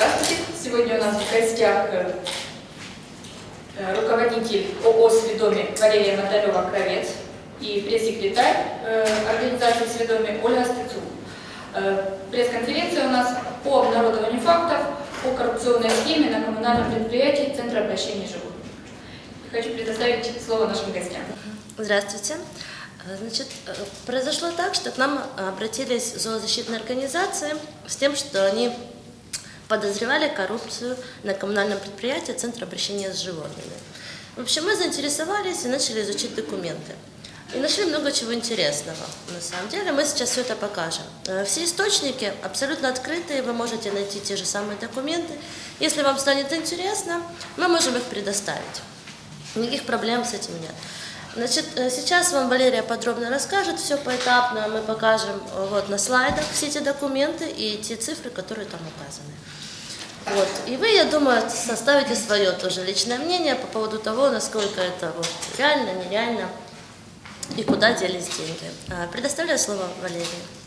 Здравствуйте. Сегодня у нас в гостях э, э, руководитель ООО «Сведоми» Валерия Моталева-Кровец и пресс-секретарь э, организации «Сведоми» Ольга Стецук. Пресс-конференция у нас по обнародованию фактов о коррупционной схеме на коммунальном предприятии Центра обращения животных. Хочу предоставить слово нашим гостям. Здравствуйте. Значит, произошло так, что к нам обратились зоозащитные организации с тем, что они подозревали коррупцию на коммунальном предприятии Центра обращения с животными. В общем, мы заинтересовались и начали изучить документы. И нашли много чего интересного. На самом деле, мы сейчас все это покажем. Э, все источники абсолютно открытые, вы можете найти те же самые документы. Если вам станет интересно, мы можем их предоставить. Никаких проблем с этим нет. Значит, э, сейчас вам Валерия подробно расскажет все поэтапно. Мы покажем э, вот на слайдах все эти документы и те цифры, которые там указаны. Вот. И вы, я думаю, составите свое тоже личное мнение по поводу того, насколько это вот реально, нереально и куда делись деньги. А, предоставляю слово Валерии.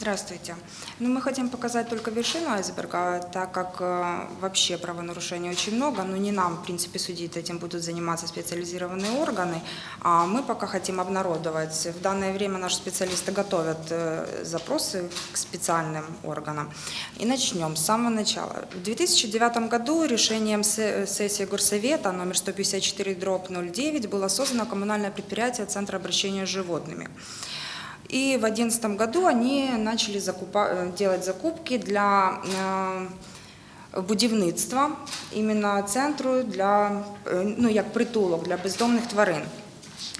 Здравствуйте. Ну, мы хотим показать только вершину айсберга, так как э, вообще правонарушений очень много, но не нам, в принципе, судить этим будут заниматься специализированные органы, а мы пока хотим обнародовать. В данное время наши специалисты готовят э, запросы к специальным органам. И начнем с самого начала. В 2009 году решением сессии Горсовета номер 154 дробь 09 было создано коммунальное предприятие Центра обращения с животными. И в 2011 году они начали закупа, э, делать закупки для э, будівництва іменно центру для э, ну як притулок для бездомних тварин.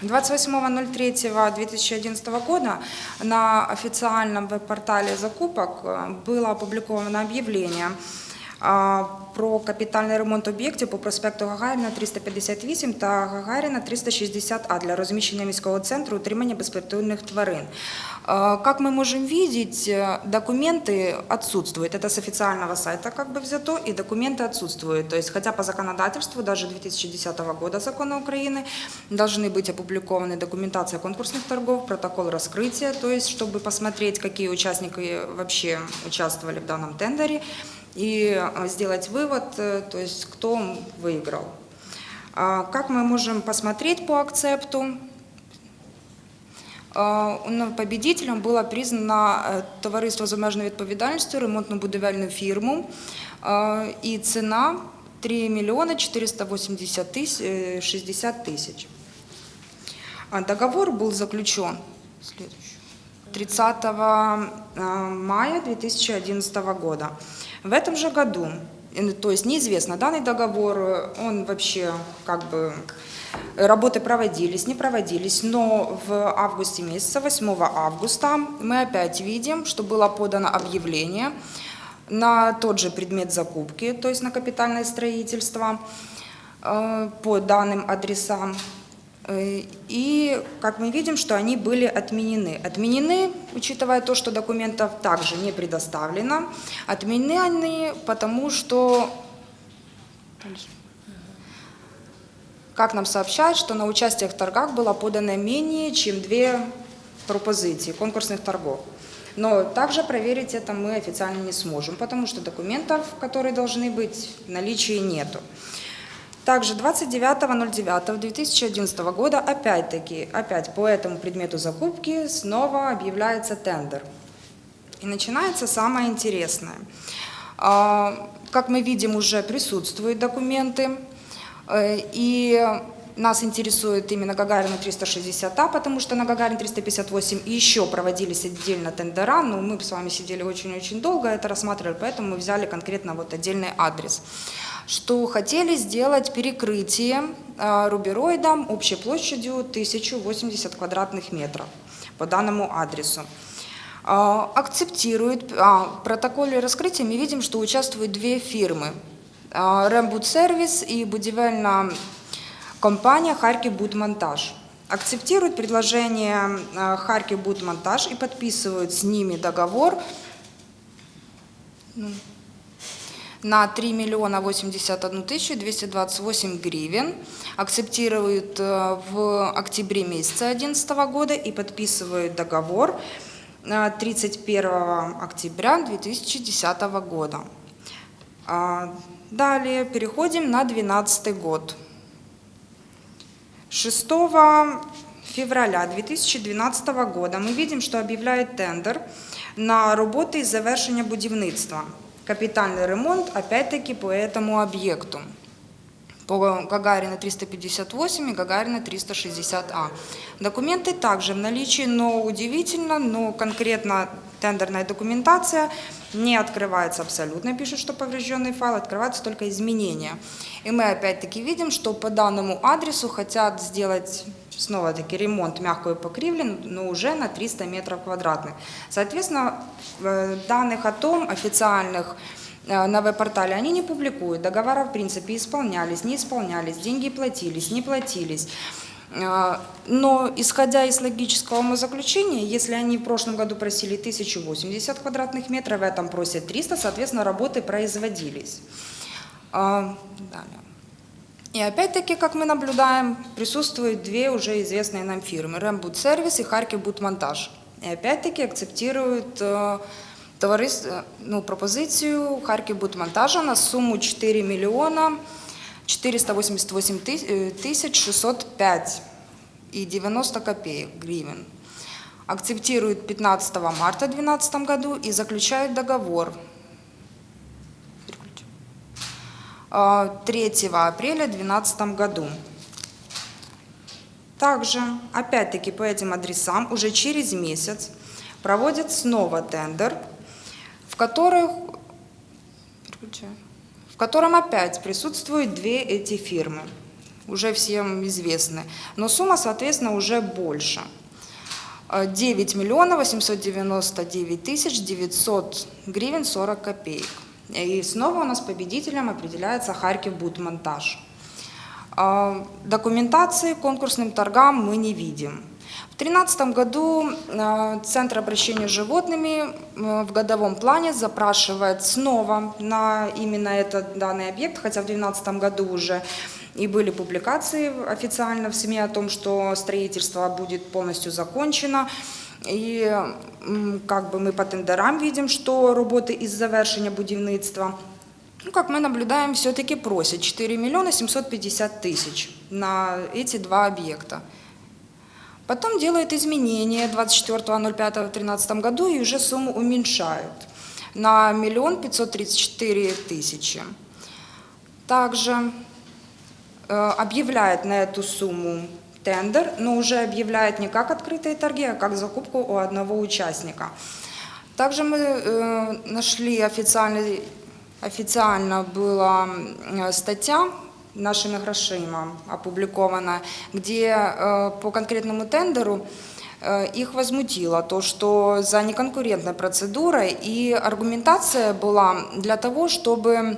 28.03.2011 года на официальном веб-портале закупок было опубликовано объявление про капітальний ремонт об'єктів по проспекту Гагаріна 358 та Гагаріна 360А для розміщення міського центру утримання безпритульних тварин. Как мы можем видеть, документы отсутствуют. Это с официального сайта как бы взято, и документы отсутствуют. То есть, хотя по законодательству, даже 2010 года закона Украины, должны быть опубликованы документация конкурсных торгов, протокол раскрытия, то есть, чтобы посмотреть, какие участники вообще участвовали в данном тендере, и сделать вывод, э, то есть кто выиграл. Как мы можем посмотреть по акцепту? Победителем было признано э, товариство з обмеженою відповідальністю, ремонтно-будівельну фірму, і ціна 3 миллиона 480 тысяч, 60 тысяч. Договор был заключен 30 мая 2011 года. В этом же году, то есть неизвестно, данный договор, он вообще как бы Работы проводились, не проводились, но в августе месяца, 8 августа, мы опять видим, что было подано объявление на тот же предмет закупки, то есть на капитальное строительство э, по данным адресам. Э, и, как мы видим, что они были отменены. Отменены, учитывая то, что документов также не предоставлено. Отменены они, потому что, как нам сообщают, что на участие в торгах было подано менее чем две пропозиции конкурсных торгов. Но также проверить это мы официально не сможем, потому что документов, которые должны быть, в наличии нету. Также 29.09.2011 года опять-таки, опять по этому предмету закупки снова объявляется тендер. И начинается самое интересное. А, как мы видим, уже присутствуют документы, э, и нас интересует именно Гагарина 360А, потому что на Гагарин 358 еще проводились отдельно тендера, но мы с вами сидели очень-очень долго, это рассматривали, поэтому мы взяли конкретно вот отдельный адрес что хотели сделать перекрытие а, рубероидом общей площадью 1080 квадратных метров по данному адресу. А, акцептирует, а, в протоколе раскрытия мы видим, что участвуют две фирмы. Рембуд сервис и будівельна компания Харьков Будмонтаж. Акцептируют предложение Харьков Будмонтаж и подписывают с ними договор ну, на 3 миллиона 81 тысячу 228 гривен, акцептируют э, в октябре месяца 2011 года и подписывают договор 31 октября 2010 года. А, Далее переходим на 2012 год. 6 февраля 2012 года мы видим, что объявляет тендер на роботи із завершення будівництва. Капітальний ремонт, опять-таки, по этому объекту. По Гагарина 358 и Гагарина 360А. Документы также в наличии, но удивительно, но конкретно тендерная документация не открывается абсолютно, пишут, что поврежденный файл, открываются только изменения. И мы опять-таки видим, что по данному адресу хотят сделать снова-таки ремонт мягкой покривли, но уже на 300 метров квадратных. Соответственно, э, данных о том официальных на веб-портале они не публикуют. Договора, в принципе, исполнялись, не исполнялись, деньги платились, не платились. Э, Но, исходя из логического умозаключения, если они в прошлом году просили 1080 квадратных метров, в этом просят 300, соответственно, работы производились. А, Далее. И опять-таки, как мы наблюдаем, присутствуют две уже известные нам фирмы – Рембуд Сервис и Харьков Будмонтаж. И опять-таки акцептируют товарис- э, ну, пропозицию Харьков Будмонтажа на сумму 4 миллиона 488 тыс- э, тысяч 605 и 90 копеек гривен. Акцептируют 15 марта 2012 году и заключают договор Переключи. А, 3 апреля 2012 году. Также, опять-таки, по этим адресам уже через месяц проводят снова тендер, в, которых, в котором опять присутствуют две эти фирмы, уже всем известны, но сумма, соответственно, уже больше. Э, 9 миллионов 899 тысяч 900 гривен 40 копеек. И снова у нас победителем определяется Харьков Будмонтаж. А, Документации конкурсным торгам мы не видим. В 2013 году э, Центр обращения с животными э, в годовом плане запрашивает снова на именно этот данный объект, хотя в 2012 году уже и были публикации официально в СМИ о том, что строительство будет полностью закончено. И как бы мы по тендерам видим, что роботи із завершення будівництва ну, как мы наблюдаем, все-таки просят 4 миллиона 750 тысяч на эти два объекта. Потом делают изменения 24.05.2013 году и уже сумму уменьшают на миллион 534 тысячи. Также э, объявляет на эту сумму тендер, но уже объявляет не как открытые торги, а как закупку у одного участника. Также мы э, нашли официальный, официально была э, статья нашими грошима опубликована, где э, по конкретному тендеру э, их возмутило то, что за неконкурентной процедурой и аргументация была для того, чтобы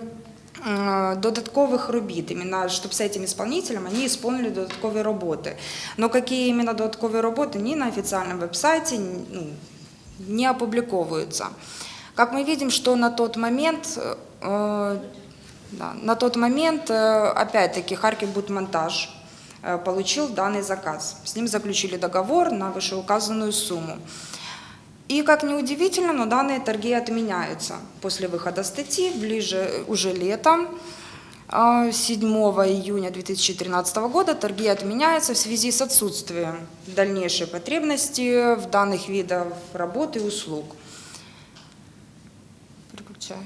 е, додаткових робіт, іменно, щоб з цим исполнителем вони исполнили додаткові роботи. Но какие именно додаткові роботи, ни на официальном веб-сайте ну, не опубликовываются. Как мы видим, что на тот момент, э, да, на тот момент, э, опять-таки, Харьков Будмонтаж э, получил данный заказ. С ним заключили договор на вышеуказанную сумму. И, как ни удивительно, но данные торги отменяются после выхода статьи, ближе э, уже летом, э, 7 июня 2013 года торги отменяются в связи с отсутствием дальнейшей потребности в данных видах работы и услуг. Переключаю.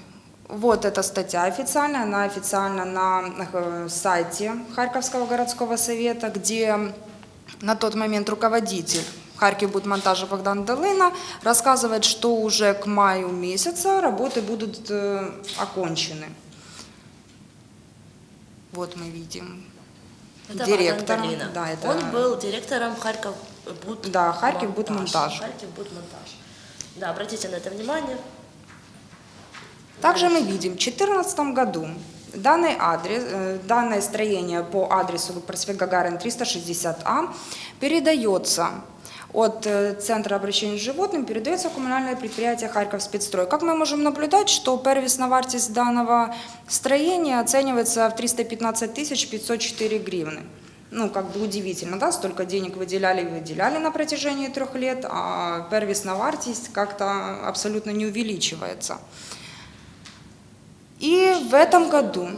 Вот эта статья официальная, она официально на э, сайте Харьковского городского совета, где на тот момент руководитель Харьков Будмонтажа Богдан Долына рассказывает, что уже к маю месяца работы будут э, окончены. Вот мы видим Это Долина. Да, это Он был директором Харьков Буд... Да, Харьков монтаж. Будмонтаж. Харьков Будмонтаж. Да, обратите на это внимание. Также мы видим, в 2014 году данный адрес, э, данное строение по адресу проспект Гагарина 360А передается от э, Центра обращения с животным, передается в коммунальное предприятие Харьков спецстрой. Как мы можем наблюдать, что первісна вартість данного строения оценивается в 315 тысяч 504 гривны. Ну, как бы удивительно, да, столько денег выделяли и выделяли на протяжении трех лет, а первісна вартість как-то абсолютно не увеличивается. В этом году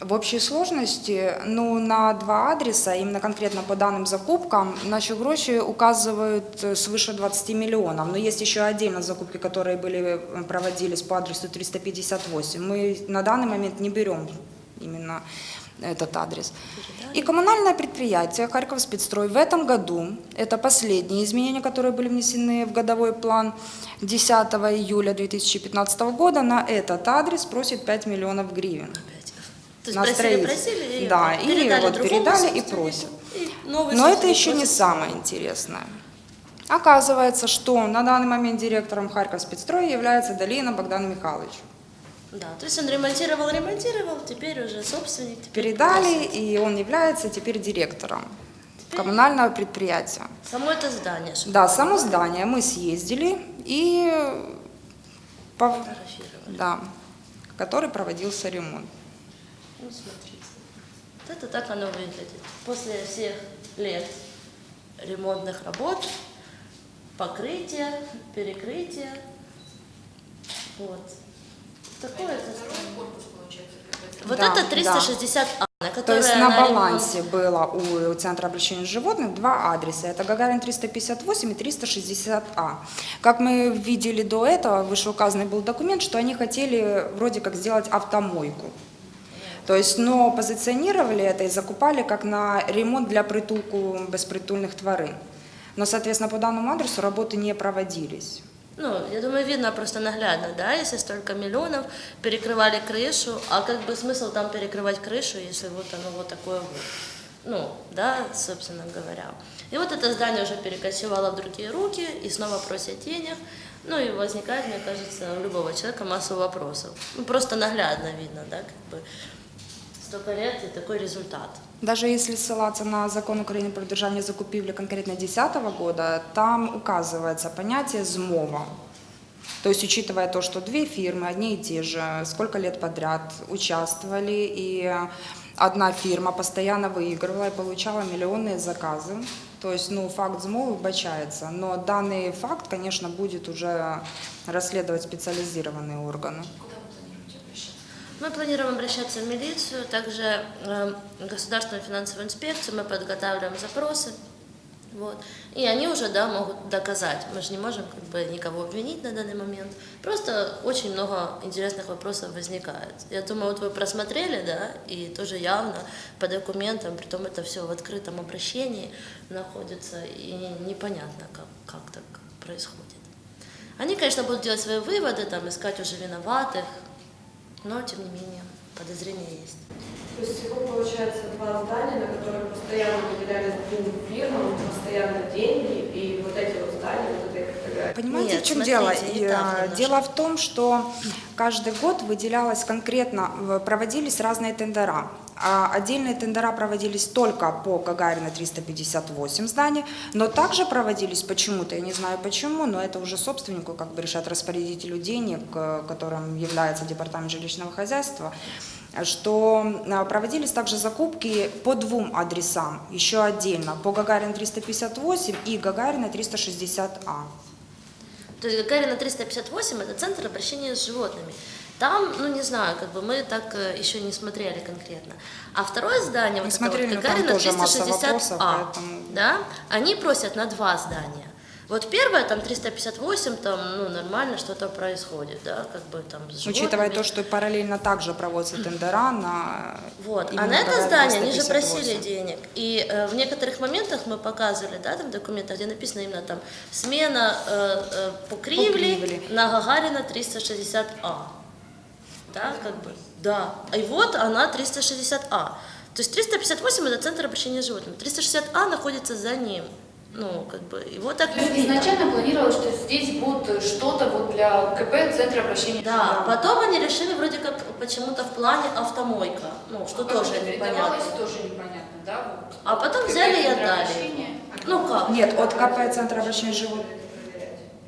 в общей сложности, ну, на два адреса, именно конкретно по данным закупкам, наши гроши указывают э, свыше 20 миллионов. Но есть еще отдельно закупки, которые были, э, проводились по адресу 358. Мы на данный момент не берем именно этот адрес. И коммунальное предприятие Харьков спецстрой в этом году, это последние изменения, которые были внесены в годовой план 10 июля 2015 года, на этот адрес просит 5 миллионов гривен. То есть На просили, просили, и Да, и передали вот другому передали и просят. и Но это еще не просит. самое интересное. Оказывается, что на данный момент директором Харьков спецстроя является Долина Богдан Михайлович. Да, то есть он ремонтировал, ремонтировал, теперь уже собственник. теперь Передали, и он является теперь директором коммунального предприятия. Само это здание. Да, само понимали, здание мы съездили и фотографировали. да, который проводился ремонт. Ну, смотрите. Вот это так оно выглядит. После всех лет ремонтных работ, покрытия, перекрытия. Вот. Такое это. Вот Да, это да. 360А, на То которое есть на ремонт- балансе было у Центра обращения животных два адреса. Это Гагарин 358 и 360А. Как мы видели до этого, вышеуказанный был документ, что они хотели вроде как сделать автомойку. То есть, но позиционировали это и закупали как на ремонт для притулку безпритульных тварин. Но, соответственно, по данному адресу работы не проводились. Ну, я думаю, видно просто наглядно, да, если столько миллионов перекрывали крышу, а как бы смысл там перекрывать крышу, если вот оно вот такое. Ну, да, собственно говоря. И вот это здание уже перекочевало в другие руки, и снова просят денег. Ну и возникает, мне кажется, у любого человека масса вопросов. Ну, просто наглядно видно, да, как бы столько лет и такой результат. Даже если ссылаться на закон Украины про державные закупівлі конкретно 2010 года, там указывается понятие «змова». То есть, учитывая то, что две фирмы, одни и те же, сколько лет подряд участвовали, и одна фирма постоянно выигрывала и получала миллионные заказы, то есть, ну, факт змовы вбачается. Но данный факт, конечно, будет уже расследовать специализированные органы. Мы планируем обращаться в милицию, также э, Государственную финансовую инспекцию, мы подготавливаем запросы. Вот. И они уже да, могут доказать. Мы же не можем как бы, никого обвинить на данный момент. Просто очень много интересных вопросов возникает. Я думаю, вот вы просмотрели, да, и тоже явно по документам, притом это все в открытом обращении находится, и непонятно, как, как так происходит. Они, конечно, будут делать свои выводы, там, искать уже виноватых, но, тем не менее, подозрения есть. То есть всего получается два здания, на которых постоянно выделялись двум фирмам, постоянно деньги, и вот эти вот здания, вот этой фотографии. Понимаете, Нет, в чем смотрите, дело? И, немножко. Дело в том, что каждый год выделялось конкретно, проводились разные тендера. А Отдельные тендера проводились только по Гагарина 358 зданий, но также проводились почему-то, я не знаю почему, но это уже собственнику как бы решать распорядителю денег, э, которым является Департамент жилищного хозяйства, что а, проводились также закупки по двум адресам, еще отдельно, по Гагарина 358 и Гагарина А. 360А. То есть Гагарина 358 – это центр обращения с животными. Там, ну не знаю, как бы мы так э, еще не смотрели конкретно. А второе здание, вот это смотрели, вот но там Гагарина тоже масса 360А, вопросов, поэтому- да, они просят на два здания. Вот первое, там 358, там, ну, нормально что-то происходит, да, как бы там с Учитывая то, что параллельно также проводятся тендера на... Вот. А на это здание они же 358. просили денег. И э, в некоторых моментах мы показывали, да, там документы, где написано именно там смена э, э, покривли, Покривли. на Гагарина 360А. Да, как бы. Да. И вот она 360А. То есть 358 это центр обращения с животными. 360А находится за ним. Ну, как бы, и вот так То есть изначально планировалось, что здесь будет что-то вот для КП, Центра обращения. Да, потом они решили вроде как почему-то в плане автомойка, ну, что тоже непонятно. Тоже непонятно, да? Вот. А потом КП, взяли и отдали. обращения. Ну как? Нет, от КП Центра обращения животных.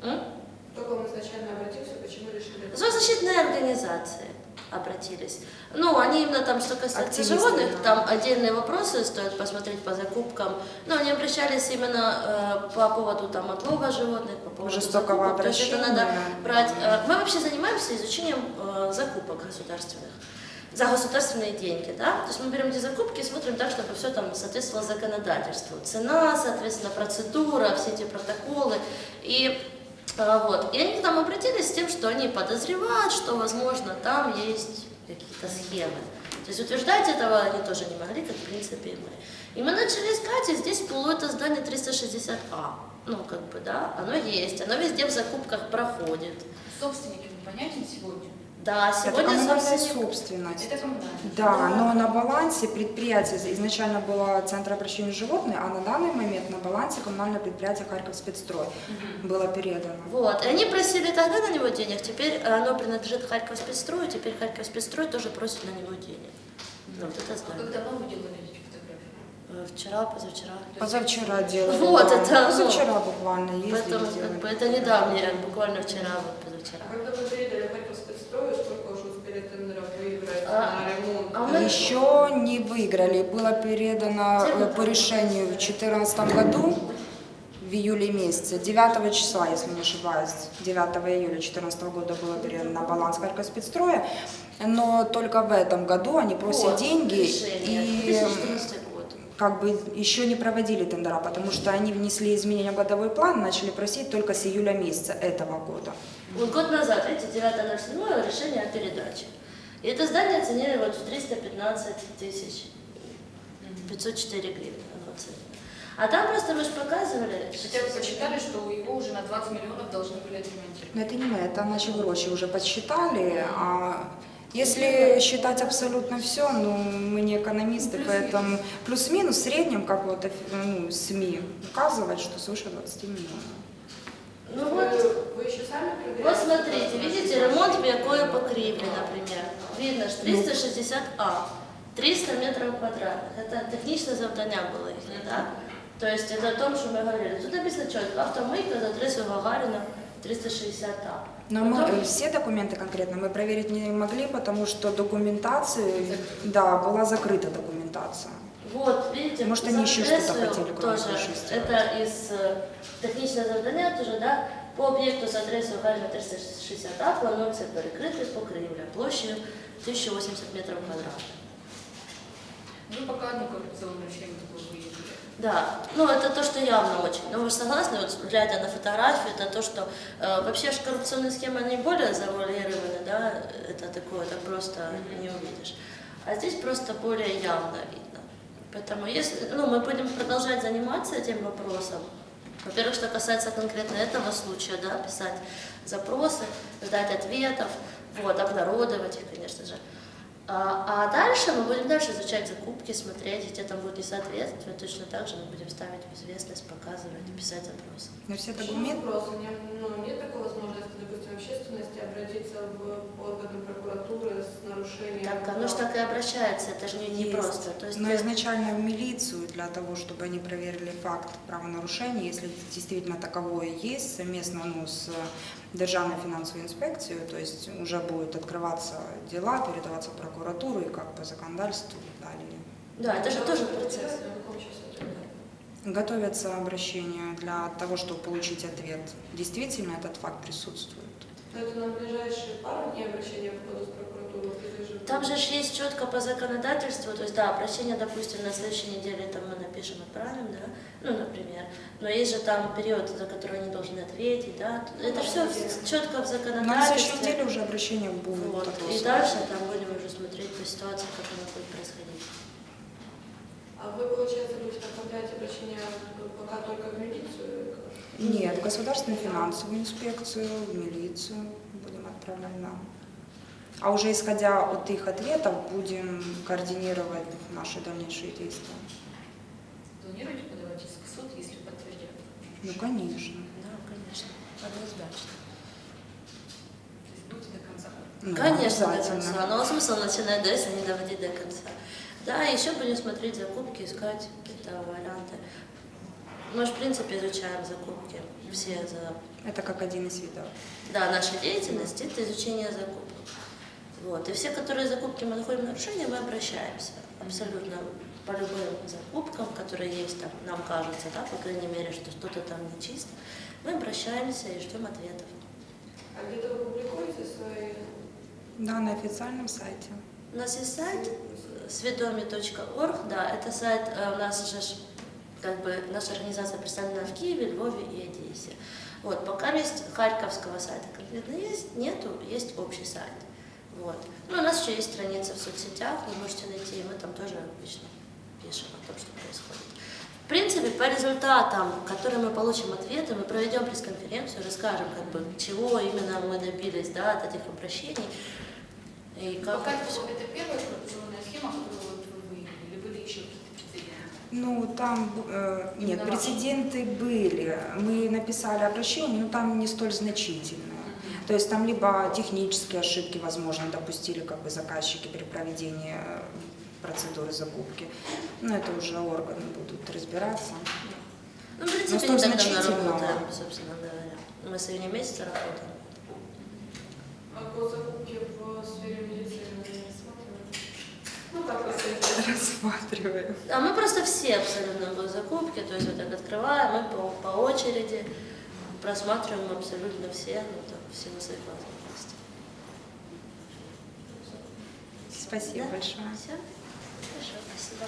К вам изначально обратился, почему решили? Зоозащитные организации. Обратились. Ну, они именно там, что касается Активисты, животных, да. там отдельные вопросы стоит посмотреть по закупкам. Но они обращались именно э, по поводу там отлова животных, по поводу Жестокого закупок. То есть это обращения. надо брать. э, мы вообще занимаемся изучением э, закупок государственных за государственные деньги, да, то есть мы берем эти закупки и смотрим так, чтобы все там соответствовало законодательству. Цена, соответственно, процедура, все эти протоколы. И вот. И они к нам обратились с тем, что они подозревают, что, возможно, там есть какие-то схемы. То есть утверждать этого они тоже не могли, как в принципе и мы. И мы начали искать, и здесь было это здание 360А. Ну, как бы, да, оно есть, оно везде в закупках проходит. Собственник ему понятен сегодня? Да, Это сегодня коммунальная собственник- собственность. Это коммунальный. Да, но на балансе предприятия изначально было Центр обращения животных, а на данный момент на балансе коммунальное предприятие Харьков спецстрой было передано. Вот, и они просили тогда на него денег, теперь оно принадлежит Харьков спецстрою, теперь Харьков спецстрой тоже просит на него денег. Ну, вот это А здание. как давно вы делали эти фотографии? Э, Вчера, позавчера. Позавчера делали. Вот да. это, ну, Позавчера буквально ездили, Поэтому делали. это недавнее, буквально вчера, вот позавчера. А когда вы передали тендеров выиграть А, на ремонт? а мы- Еще не выиграли. Было передано э, по решению в 2014 году, в июле месяце, 9 числа, если не ошибаюсь, 9 июля 2014 года было передано на баланс Харьков спецстроя, но только в этом году они просят Вот, деньги решение, и 2014 год. как бы еще не проводили тендера, потому что они внесли изменения в годовой план, начали просить только с июля месяца этого года. Вот год назад, видите, 9.07 решение о передаче. И это здание оценили вот в 315 тысяч, 504 гривны. А там просто мы же показывали, Хотя вы посчитали, что его уже на 20 миллионов должны были отремонтировать. Но это не мы, это наши гроши уже подсчитали. А если считать абсолютно все, ну, мы не экономисты, поэтому плюс-минус в среднем, как вот ну, СМИ указывают, что свыше 20 миллионов. ну Вы, вот, вы еще сами вот смотрите, видите, ремонт мягкое покрытие, например Видно, что 360А, 300 метров квадратных. Это технічне завдання було їхнє, так? То есть это о том, что мы говорили. Тут написано четко, автомойка за адресою Гагарина 360А. Но мы Потом- э, все документы конкретно мы проверить не могли, потому что документацию, да, была закрыта документация. Вот, видите, Может, за они еще что-то адресою хотели, кроме тоже, крыши сделать. Это из э, технічного завдання тоже, да, по об'єкту з адресою Гагарина 360А планується перекрити покрівля площею 1080 метрів квадратних. Вы пока одну коррупционную схему такую выявили. Да, ну это то, что явно очень. Но вы же согласны, вот глядя на фотографию, это то, что э, вообще же коррупционные схемы, они более завуалированы, да, это такое, это просто не увидишь. А здесь просто более явно видно. Поэтому если, ну, мы будем продолжать заниматься этим вопросом. во-первых, что касается конкретно этого случая, да, писать запросы, ждать ответов, вот, обнародовать их, конечно же. А, а дальше мы будем дальше изучать закупки, смотреть, где там будет несоответствие. Точно так же мы будем ставить в известность, показывать, писать запросы. Но все Почему документы вопрос? У меня, ну, нет такой возможности, допустим, общественности обратиться в органы прокуратуры с нарушением? Так, оно же так и обращается, это же не, не Есть. просто. То есть, Но э, изначально в милицию для того, чтобы они проверили факт правонарушения, если действительно таковое есть, совместно ну, с Державной финансовой инспекцией, то есть уже будут открываться дела, передаваться в прокуратуру и как по законодательству далее. да, это же тоже процесс. Готовятся обращения для того, чтобы получить ответ. Действительно этот факт присутствует. Но это на ближайшие пару дней обращения в ходу Там же ж есть четко по законодательству, то есть, да, обращение, допустим, на следующей неделе там мы напишем, отправим, да, ну, например, но есть же там период, за который они должны ответить, да, это все четко в На законодательстве. следующей неделе уже обращения будут. Вот. И дальше там будем уже смотреть по ситуации, как оно будет происходить. А вы, получается, будете направлять обращение пока только в милицию? или как? Нет, в Государственную финансовую инспекцию, в милицию будем отправлять, да. А уже исходя от их ответов будем координировать наши дальнейшие действия. Планируете подавать иск в суд, если подтвердят? Ну, конечно. Да, конечно, однозначно. То есть будете до конца? Ну, Конечно, до обязательно. конца. Но смысл начинать, да, если не доводить до конца. Да, еще будем смотреть закупки, искать какие-то варианты. Мы же, в принципе, изучаем закупки все за Это как один из видов. да, нашей деятельности, это изучение закупок. Вот. И все, которые закупки мы находим нарушения, мы обращаемся абсолютно по любым закупкам, которые есть там, нам кажется, да, по крайней мере, что что-то там не чисто. Мы обращаемся и ждем ответов. А где-то вы публикуете свои... Да, на официальном сайте. У нас есть сайт сведоми.орг, да, это сайт э, у нас же как бы наша организация представлена в Киеве, Львове и Одессе. Вот, пока есть харьковского сайта конкретно есть, нету, есть общий сайт. Вот. Ну, у нас еще есть страница в соцсетях, вы можете найти, и мы там тоже обычно пишем о том, что происходит. В принципе, по результатам, которые мы получим ответы, мы проведем пресс-конференцию, расскажем, как бы, чего именно мы добились да, от этих обращений. И как Пока это всё. это первая коррупционная схема, которую вы выявили, или были еще какие-то прецеденты? Ну, там, э, нет, прецеденты были. Мы написали обращение, но там не столь значительные. То есть там либо технические ошибки, возможно, допустили как бы заказчики при проведении э, процедуры закупки. Но это уже органы будут разбираться. Ну, в принципе, столь не так давно работаем, собственно говоря. Мы с июня месяца работаем. А по закупке в сфере медицины не рассматриваете? Ну, так. Рассматриваем. А мы просто все абсолютно госзакупки, то есть вот так открываем, мы по, по очереди просматриваем абсолютно все, ну, так, в силу своих возможностей. Спасибо Да? большое. Все? Хорошо, спасибо.